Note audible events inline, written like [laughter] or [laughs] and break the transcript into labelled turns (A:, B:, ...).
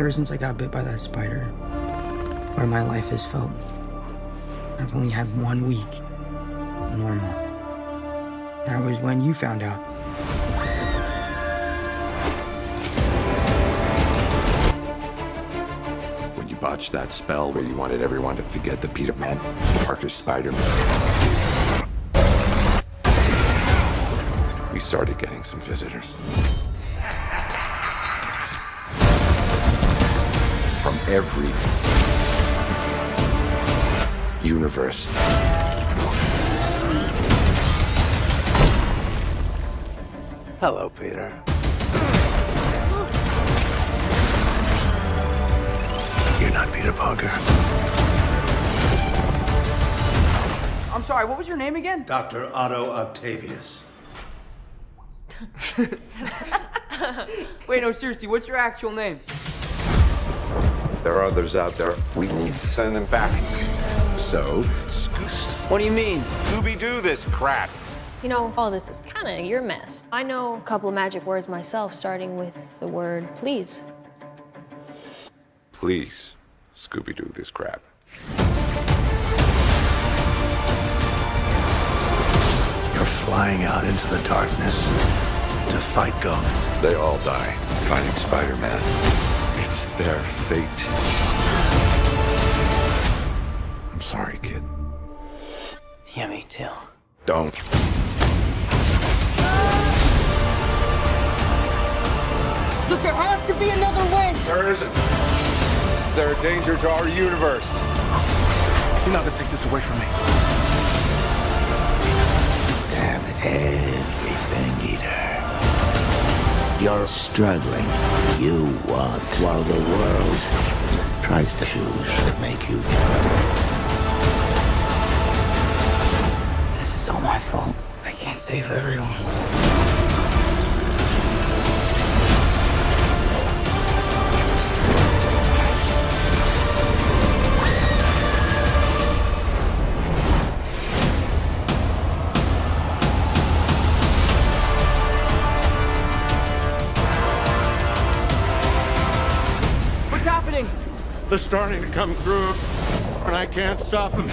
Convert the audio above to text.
A: Ever since I got bit by that spider, where my life has felt, I've only had one week normal. That was when you found out.
B: When you botched that spell where you wanted everyone to forget the Peter Man, Parker Spider-Man. We started getting some visitors. Every universe.
C: Hello, Peter. You're not Peter Parker.
A: I'm sorry, what was your name again?
C: Dr. Otto Octavius. [laughs]
A: Wait, no, seriously, what's your actual name?
B: There are others out there. We need to send them back. So,
A: What do you mean?
B: Scooby-Doo this crap.
D: You know, all this is kind of your mess. I know a couple of magic words myself, starting with the word please.
B: Please, Scooby-Doo this crap.
C: You're flying out into the darkness to fight Ghost.
B: They all die fighting Spider-Man. It's their fate. I'm sorry, kid.
A: Yeah, me too.
B: Don't.
A: Look, there has to be another way!
B: There isn't. They're a danger to our universe.
C: You're not gonna take this away from me.
E: have everything, Peter. You're struggling. You want while the world tries to make you
A: This is all my fault. I can't save everyone.
B: They're starting to come through, and I can't stop them.